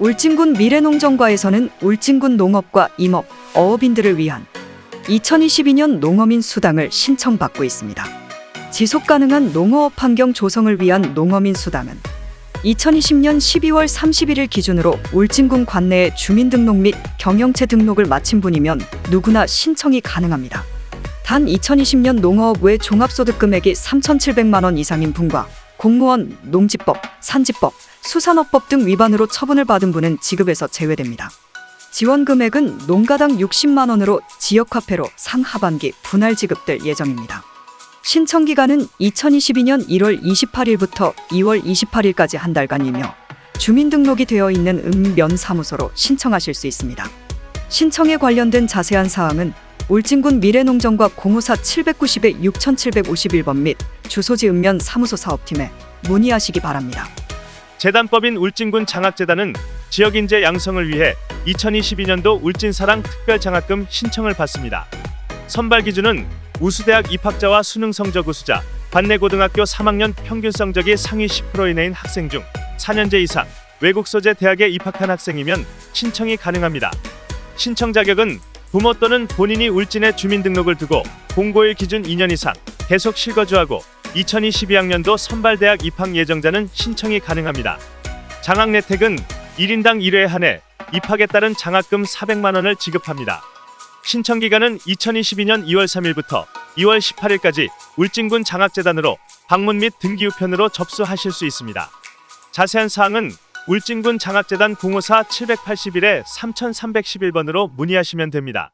울진군 미래농정과에서는 울진군 농업과 임업, 어업인들을 위한 2022년 농어민 수당을 신청받고 있습니다. 지속 가능한 농어업 환경 조성을 위한 농어민 수당은 2020년 12월 31일 기준으로 울진군 관내의 주민등록 및 경영체 등록을 마친 분이면 누구나 신청이 가능합니다. 단 2020년 농어업 외 종합소득 금액이 3,700만 원 이상인 분과 공무원, 농지법, 산지법, 수산업법 등 위반으로 처분을 받은 분은 지급에서 제외됩니다. 지원 금액은 농가당 60만 원으로 지역화폐로 상하반기 분할 지급될 예정입니다. 신청 기간은 2022년 1월 28일부터 2월 28일까지 한 달간이며 주민등록이 되어 있는 읍면사무소로 신청하실 수 있습니다. 신청에 관련된 자세한 사항은 울진군 미래농정과 054 790에 6751번 및 주소지 읍면 사무소 사업팀에 문의하시기 바랍니다. 재단법인 울진군 장학재단은 지역 인재 양성을 위해 2022년도 울진사랑 특별장학금 신청을 받습니다. 선발 기준은 우수대학 입학자와 수능 성적 우수자, 관내고등학교 3학년 평균 성적이 상위 10% 이내인 학생 중 4년제 이상 외국 소재 대학에 입학한 학생이면 신청이 가능합니다. 신청 자격은 부모 또는 본인이 울진에 주민등록을 두고 공고일 기준 2년 이상 계속 실거주하고 2022학년도 선발대학 입학 예정자는 신청이 가능합니다. 장학 혜택은 1인당 1회 한해 입학에 따른 장학금 400만 원을 지급합니다. 신청 기간은 2022년 2월 3일부터 2월 18일까지 울진군 장학재단으로 방문 및 등기 우편으로 접수하실 수 있습니다. 자세한 사항은 울진군 장학재단 054 781에 3311번으로 문의하시면 됩니다.